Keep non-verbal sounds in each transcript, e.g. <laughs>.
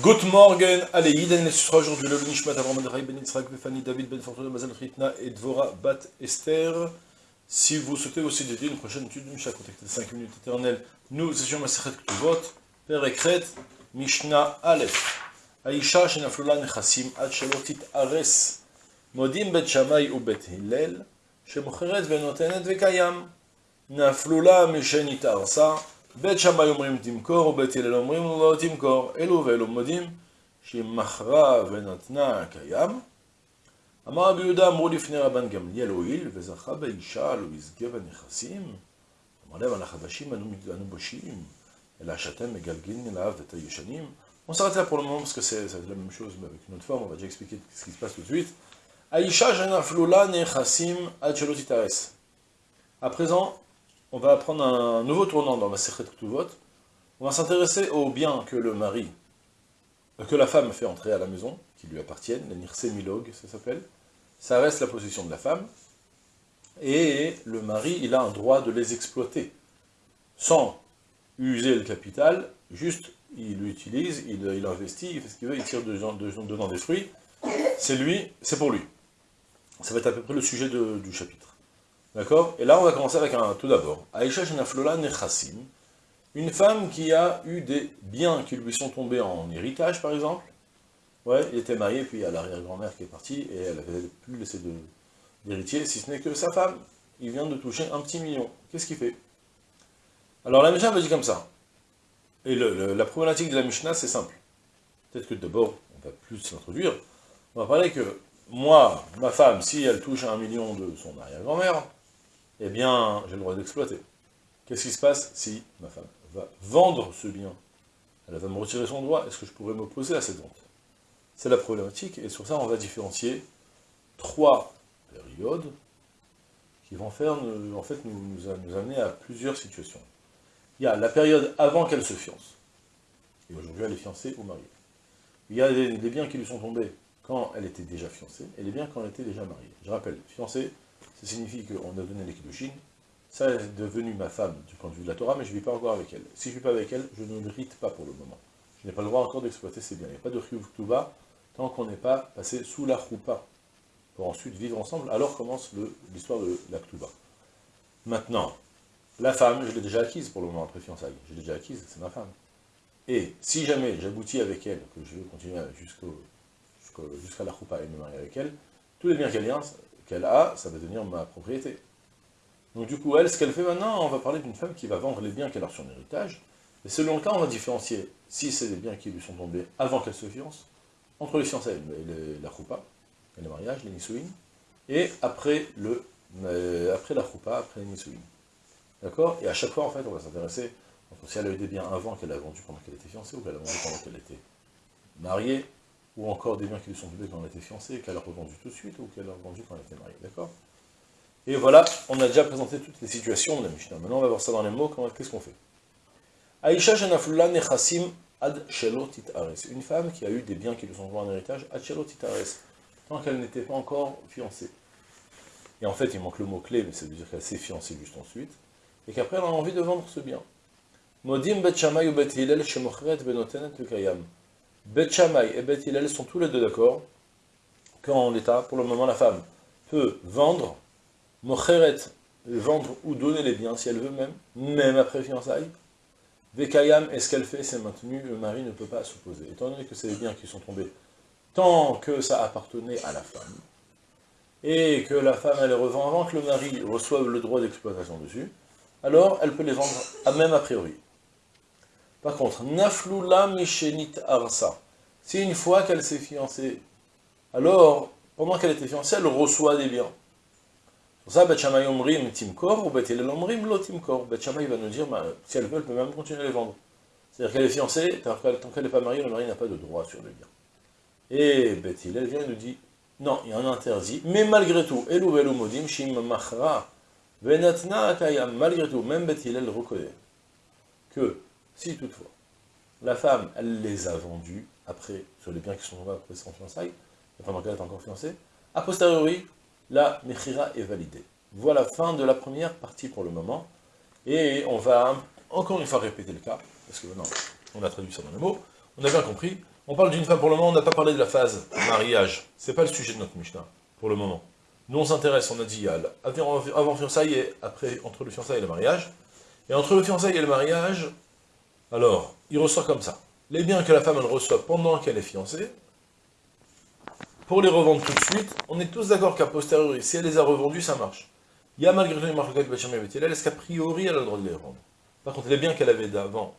Good morgen, allez, Yiden sera aujourd'hui le Nishmat Avram Ben Yitzhak Befani David Ben Mazal Ritna et Dvora Bat Esther. Si vous souhaitez aussi dédier une prochaine étude de Mishnah contactez 5 minutes éternelles, nous étions Masechet Ktuvot, Père Ekret, Mishnah Aleph. Shenaflula Nechasim Ad Shelotit Ares, Modim Bet Shamay ou Bet Hillel, Shemocheret Venotenet Vekayam, Mishenit Arsa, בית שמאי אומרים תמכור, ובית הלל אומרים לא תמכור. אלו ואלו מודים שהיא מכרה ונתנה קיים. אמר רבי יהודה, אמרו לפני רבן גמליאל הואיל, וזכה באישה, לא יזכה בנכסים. אמר להם, על החדשים אנו בושים, אלא שאתם מגלגלים אליו את הישנים. On s'arrête là pour le moment parce que c'est la même chose mais avec une autre forme, on va déjà expliquer ce qui se passe tout de suite. Aïcha Janaflula Nechassim Ad À présent, on va prendre un nouveau tournant dans la Sechet Ktuvot. On va s'intéresser aux biens que le mari, euh, que la femme fait entrer à la maison, qui lui appartiennent, les Nirse ça s'appelle. Ça reste la possession de la femme. Et le mari, il a un droit de les exploiter, sans user le capital, juste il l'utilise, il, investit, il fait ce qu'il veut, il tire dedans des fruits. C'est lui, c'est pour lui. Ça va être à peu près le sujet du chapitre. D'accord? Et là, on va commencer avec un tout d'abord. Aïcha Shenaflola Nechassim, une femme qui a eu des biens qui lui sont tombés en héritage, par exemple. Ouais, il était marié, puis il y a l'arrière-grand-mère qui est partie, et elle n'avait plus laissé d'héritier, si ce n'est que sa femme. Il vient de toucher un petit million. Qu'est-ce qu'il fait? Alors la Mishnah me dit comme ça. Et la problématique de la Mishnah, c'est simple. Peut-être que d'abord, on va plus s'introduire. On va parler que moi, ma femme, si elle touche un million de son arrière-grand-mère, eh bien, j'ai le droit d'exploiter. Qu'est-ce qui se passe si ma femme va vendre ce bien? Elle va me retirer son droit, est-ce que je pourrais m'opposer à cette vente? C'est la problématique, et sur ça, on va différencier trois périodes qui vont faire, en fait, nous, nous, amener à plusieurs situations. Il y a la période avant qu'elle se fiance, et aujourd'hui elle est fiancée ou mariée. Il y a des, biens qui lui sont tombés quand elle était déjà fiancée, et les biens quand elle était déjà mariée. Je rappelle, fiancée, ça signifie qu'on a donné les Ça est devenu ma femme du point de vue de la Torah, mais je ne vis pas encore avec elle. Si je ne vis pas avec elle, je ne mérite pas pour le moment. Je n'ai pas le droit encore d'exploiter ses biens. Il n'y a pas de Chiyuv tant qu'on n'est pas passé sous la Choupa, pour ensuite vivre ensemble. Alors commence l'histoire de la Ktuba. Maintenant, la femme, je l'ai déjà acquise pour le moment après fiançailles. Je l'ai déjà acquise, c'est ma femme. Et si jamais j'aboutis avec elle, que je veux continuer jusqu'à la Choupa et me marier avec elle, tous les biens qu'elle qu'elle a, ça va devenir ma propriété. Donc du coup, elle, ce qu'elle fait maintenant, on va parler d'une femme qui va vendre les biens qu'elle a sur son héritage, et selon le cas, on va différencier si c'est des biens qui lui sont tombés avant qu'elle se fiance, entre les fiançailles, la choupa, et le mariage, les nisouines, et après, le, euh, après la choupa, après les nisouines. D'accord? Et à chaque fois, en fait, on va s'intéresser, si elle a eu des biens avant qu'elle a vendu pendant qu'elle était fiancée, ou qu'elle a vendu pendant qu'elle était mariée, ou encore des biens qui lui sont tombés quand elle était fiancée, qu'elle a revendu tout de suite, ou qu'elle a revendu quand elle était mariée, d'accord? Et voilà, on a déjà présenté toutes les situations de la Mishnah. Maintenant, on va voir ça dans les mots, qu'est-ce qu'on fait? Aïcha Janaflula Nechassim Ad Ares. Une femme qui a eu des biens qui lui sont tombés en héritage, Ad Ares, tant qu'elle n'était pas encore fiancée. Et en fait, il manque le mot-clé, mais ça veut dire qu'elle s'est fiancée juste ensuite, et qu'après elle a envie de vendre ce bien. Modim Bet Benotenet Kayam. Bet et Bet Hillel sont tous les deux d'accord qu'en l'état, pour le moment, la femme peut vendre, mocheret, vendre ou donner les biens si elle veut même, même après fiançailles. Vekayam, est ce qu'elle fait, c'est maintenu, le mari ne peut pas s'opposer. Étant donné que c'est des biens qui sont tombés tant que ça appartenait à la femme, et que la femme elle les revend avant que le mari reçoive le droit d'exploitation dessus, alors elle peut les vendre, même a priori. Par contre, Naflula Mishenit Arsa, si une fois qu'elle s'est fiancée, alors, pendant qu'elle était fiancée, elle reçoit des biens. Pour ça, Bet Omrim Timkor, ou Bet Omrim Lo Timkor. Va nous dire, bah, si elle veut, elle peut même continuer à les vendre. C'est-à-dire qu'elle est fiancée, tant qu'elle n'est pas mariée, le mari n'a pas de droit sur les biens. Et Bet elle vient et nous dit, non, il y a interdit, mais malgré tout, Elou Modim, Shim Machra, Venatna Akayam, malgré tout, même Bet elle reconnaît que si toutefois, la femme, elle les a vendus après, sur les biens qui sont tombés après son fiançailles, pendant qu'elle est encore fiancée, a posteriori, la mechira est validée. Voilà fin de la première partie pour le moment, et on va encore une fois répéter le cas, parce que maintenant, on a traduit ça dans les mots, on a bien compris On parle d'une femme, pour le moment, on n'a pas parlé de la phase mariage. C'est pas le sujet de notre Mishnah, pour le moment. Nous, on s'intéresse, on a dit, avant, avant fiançailles et après, entre le fiançailles et le mariage. Et entre le fiançailles et le mariage, alors, il ressort comme ça. Les biens que la femme, elle reçoit pendant qu'elle est fiancée, pour les revendre tout de suite, on est tous d'accord qu'à posteriori, si elle les a revendus, ça marche. Il y a malgré tout une marque de est-ce qu'a priori, elle a le droit de les revendre? Par contre, les biens qu'elle avait d'avant,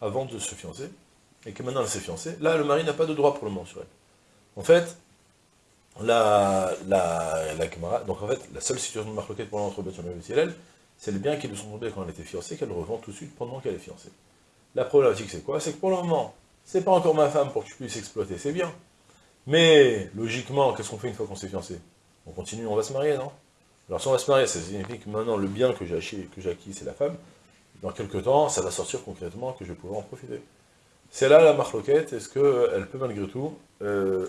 avant de se fiancer, et que maintenant elle s'est fiancée, là, le mari n'a pas de droit pour le moment sur elle. En fait, la, la, la, donc en fait, la seule situation de marque pour l'entre et elle, c'est les biens qui lui sont tombés quand elle était fiancée, qu'elle revend tout de suite pendant qu'elle est fiancée. La problématique, c'est quoi? C'est que pour le moment, c'est pas encore ma femme pour que je puisse exploiter ses biens. Mais, logiquement, qu'est-ce qu'on fait une fois qu'on s'est fiancé? On continue, on va se marier, non? Alors si on va se marier, ça signifie que maintenant, le bien que j'ai acquis, c'est la femme. Dans quelques temps, ça va sortir concrètement que je vais pouvoir en profiter. C'est là la marloquette, est-ce qu'elle peut malgré tout, euh,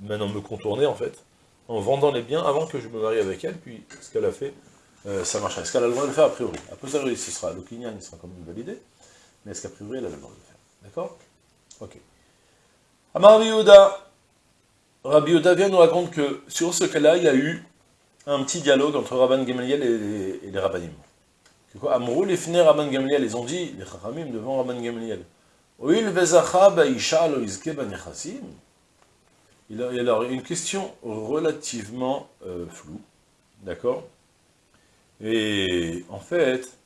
maintenant me contourner en fait, en vendant les biens avant que je me marie avec elle, puis ce qu'elle a fait, euh, ça marche. Est-ce qu'elle a le droit de le faire a priori? A posteriori, ce sera, le client il sera quand même validé, mais est-ce qu'a priori elle a le droit de le faire? D'accord? Ok. Amar Rabbi Yehuda vient nous raconte que sur ce cas-là, il y a eu un petit dialogue entre Rabban Gamaliel et les, les Rabbanim. Amrou, les finés Rabban Gamaliel, ils ont dit, les Chachamim devant Rabban Gamaliel, Oil il y a alors une question relativement euh, floue, d'accord? Et en fait,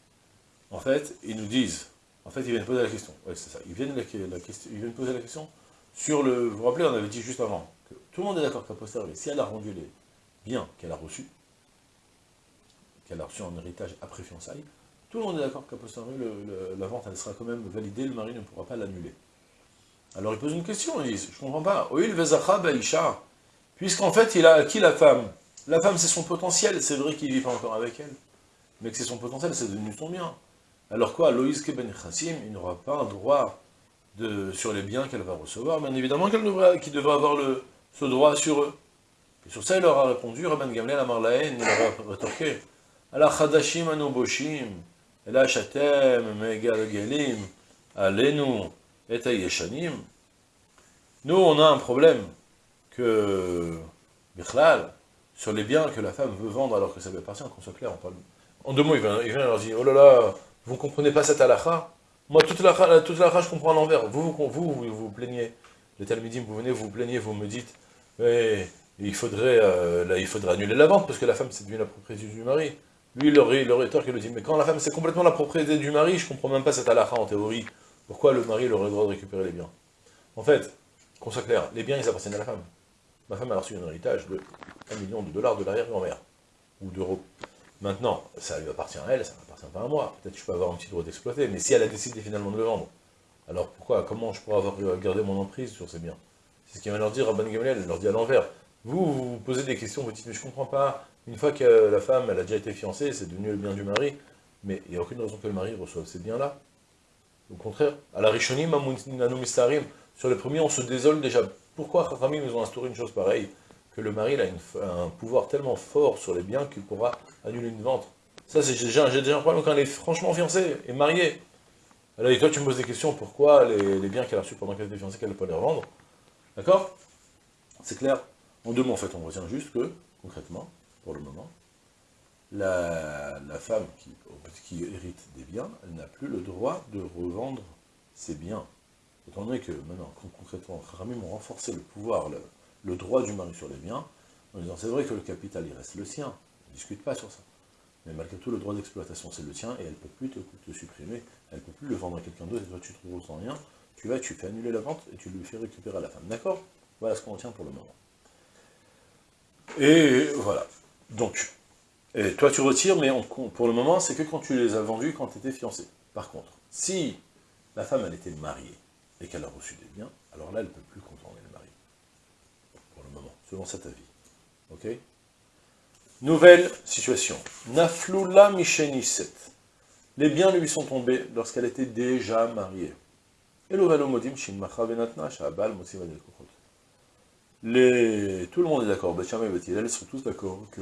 en fait, ils nous disent, en fait, ils viennent poser la question, ouais, c'est ça, ils viennent, la, ils poser la question sur le, vous vous rappelez, on avait dit juste avant, que tout le monde est d'accord qu'à si elle a rendu les biens qu'elle a reçus, qu'elle a reçus en héritage après fiançailles, tout le monde est d'accord qu'à la vente, elle sera quand même validée, le mari ne pourra pas l'annuler. Alors il pose une question, il dit, je comprends pas. Puisqu'en fait, il a acquis la femme. La femme, c'est son potentiel. C'est vrai qu'il vit pas encore avec elle. Mais que c'est son potentiel, c'est devenu son bien. Alors quoi, Loïs Keben Chassim, il n'aura pas un droit sur les biens qu'elle va recevoir. Bien évidemment qu'il devrait, avoir ce droit sur eux. Et sur ça, il leur a répondu, Rabban Gamliel Amarlaen, il leur a rétorqué. Ela Shatem, Alenu. Nous, on a un problème que, Bichlal, sur les biens que la femme veut vendre alors que ça lui appartient, qu'on soit clair. En deux mots, il vient, il vient leur dire, oh là là, vous ne comprenez pas cette halakha? Moi, toute la toute je comprends à l'envers. Vous vous, vous, vous, vous plaignez. Les Talmudim, vous venez, vous vous plaignez, vous me dites, il faudrait, euh, là, il faudrait annuler la vente, parce que la femme, c'est devenu la propriété du mari. Lui, le, le rhéteur qui le dit, mais quand la femme, c'est complètement la propriété du mari, je comprends même pas cette halakha en théorie. Pourquoi le mari aurait le droit de récupérer les biens? En fait, qu'on soit clair, les biens, ils appartiennent à la femme. Ma femme a reçu un héritage de 1 million de dollars de l'arrière-grand-mère, ou d'euros. Maintenant, ça lui appartient à elle, ça ne m'appartient pas à moi. Peut-être que je peux avoir un petit droit d'exploiter, mais si elle a décidé finalement de le vendre, alors pourquoi, comment je pourrais avoir gardé mon emprise sur ces biens? C'est ce qu'il va leur dire à Ban Gamliel, elle leur dit à l'envers. Vous, vous posez des questions, vous dites, mais je comprends pas, une fois que la femme, elle a déjà été fiancée, c'est devenu le bien du mari, mais il n'y a aucune raison que le mari reçoive ces biens-là. Au contraire, à la Rishonim, sur le premier, on se désole déjà. Pourquoi Chachamim, ils ont instauré une chose pareille Que le mari a un pouvoir tellement fort sur les biens qu'il pourra annuler une vente. Ça, j'ai déjà, déjà, un problème quand elle est franchement fiancée et mariée. Alors, et toi, tu me poses des questions, pourquoi les, biens qu'elle a reçus pendant qu'elle était fiancée, qu'elle ne peut pas les revendre? D'accord? C'est clair En deux mots, en fait, on retient juste que, concrètement, pour le moment, la, femme qui, qui, hérite des biens, elle n'a plus le droit de revendre ses biens. Étant donné que maintenant, concrètement, Kharamim ont renforcé le pouvoir, le, droit du mari sur les biens, en disant c'est vrai que le capital il reste le sien, on ne discute pas sur ça. Mais malgré tout, le droit d'exploitation c'est le tien et elle ne peut plus te, supprimer, elle ne peut plus le vendre à quelqu'un d'autre et toi tu trouves sans rien, tu vas, tu fais annuler la vente et tu lui fais récupérer à la femme. D'accord? Voilà ce qu'on tient pour le moment. Et voilà. Donc, toi, tu retires, mais pour le moment, c'est que quand tu les as vendus, quand tu étais fiancé. Par contre, si la femme, elle était mariée, et qu'elle a reçu des biens, alors là, elle ne peut plus contourner le mari. Pour le moment, selon cet avis. Ok? Nouvelle situation. Misheniset. Les biens lui sont tombés lorsqu'elle était déjà mariée. Et modim les... Tout le monde est d'accord, Bachama et Bethilel sont tous d'accord que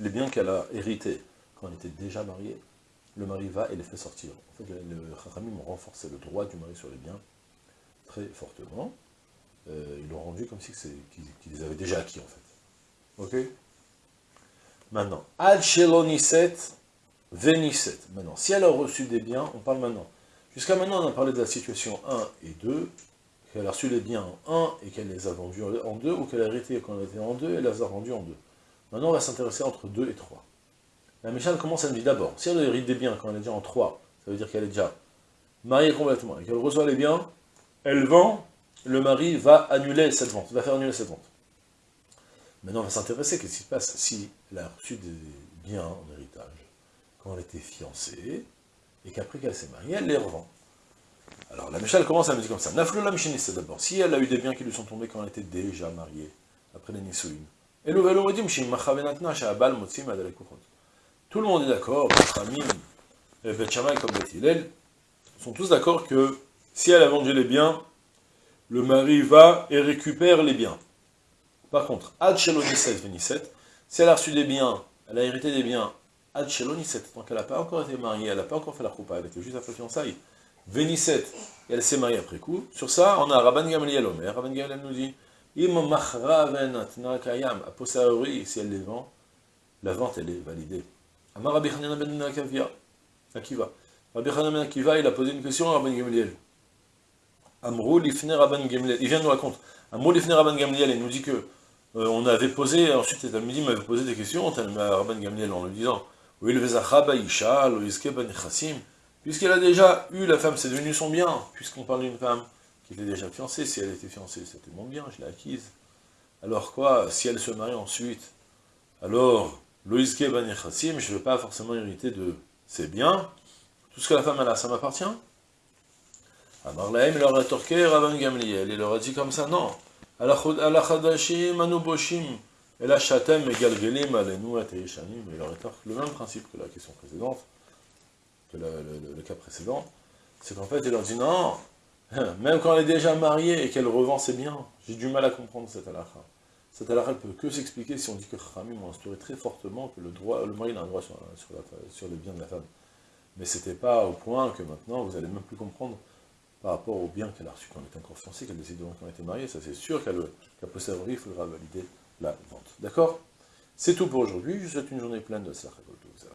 les biens qu'elle a hérités quand elle était déjà mariée, le mari va et les fait sortir. En fait, le Chachamim ont renforcé le droit du mari sur les biens. Fortement, euh, ils l'ont rendu comme si qu'ils les avaient déjà acquis, en fait. Ok? Maintenant, Ad Sheloniset, Veniset. Maintenant, si elle a reçu des biens, on parle maintenant. Jusqu'à maintenant, on a parlé de la situation 1 et 2, qu'elle a reçu les biens en 1 et qu'elle les a vendus en 2, ou qu'elle a hérité quand elle était en 2 et les a vendus en 2. Maintenant, on va s'intéresser entre 2 et 3. La Michal commence à me dire d'abord, si elle hérite des biens quand elle est déjà en 3, ça veut dire qu'elle est déjà mariée complètement, et qu'elle reçoit les biens, elle vend, le mari va annuler cette vente, va faire annuler cette vente. Maintenant, on va s'intéresser, qu'est-ce qui se passe si elle a reçu des biens en héritage quand elle était fiancée, et qu'après qu'elle s'est mariée, elle les revend. Alors, la Michal commence à me dire comme ça. Naflo la c'est d'abord. Si elle a eu des biens qui lui sont tombés quand elle était déjà mariée, après les Nisouim. Et Tout le monde est d'accord, Ramim, Bet comme Bet sont tous d'accord que si elle a vendu les biens, le mari va et récupère les biens. Par contre, Ad Shelonisset Venisset, si elle a reçu des biens, elle a hérité des biens, Ad Shelonisset, donc elle n'a pas encore été mariée, elle n'a pas encore fait la roupa, elle était juste après fiançailles, Venisset, et elle s'est mariée après coup. Sur ça, on a Rabban Gamliel Omer. Rabban Gamliel nous dit kayam, si elle les vend, la vente elle est validée. Amar Rabbi Hanina ben Akiva. Rabbi Hanina ben Akiva, il a posé une question à Rabban Gamliel. Amrou lifne Rabban Gamliel. Il vient nous raconter. Amrou lifne Rabban Gamliel, il nous dit que euh, on avait posé, ensuite les m'avait posé des questions à Rabban Gamliel en lui disant Ben. Puisqu'elle a déjà eu la femme, c'est devenu son bien, puisqu'on parle d'une femme qui était déjà fiancée, si elle était fiancée, c'était mon bien, je l'ai acquise. Alors quoi, si elle se marie ensuite, alors, Loïske Ben je ne veux pas forcément hériter de ses biens, tout ce que la femme a, ça m'appartient Il leur a torqué Rabban Gamliel, il leur a dit comme ça, non. Alachadashim, Anuboshim, la Shatem, Galgelim, il leur a torqué le même principe que la question précédente, que le, cas précédent, c'est qu'en fait, il leur dit non, <laughs> même quand elle est déjà mariée et qu'elle revend ses biens, j'ai du mal à comprendre cette halakha. Cette halakha ne peut que s'expliquer si on dit que Khamim a instauré très fortement que le, droit, le mari a un droit sur, sur les biens de la femme. Mais c'était pas au point que maintenant, vous allez même plus comprendre par rapport aux biens qu'elle a reçus quand elle était encore fiancée, qu'elle décide de était mariée, ça c'est sûr qu'à qu posteriori, il faudra valider la vente. D'accord? C'est tout pour aujourd'hui, je vous souhaite une journée pleine de Slachakol.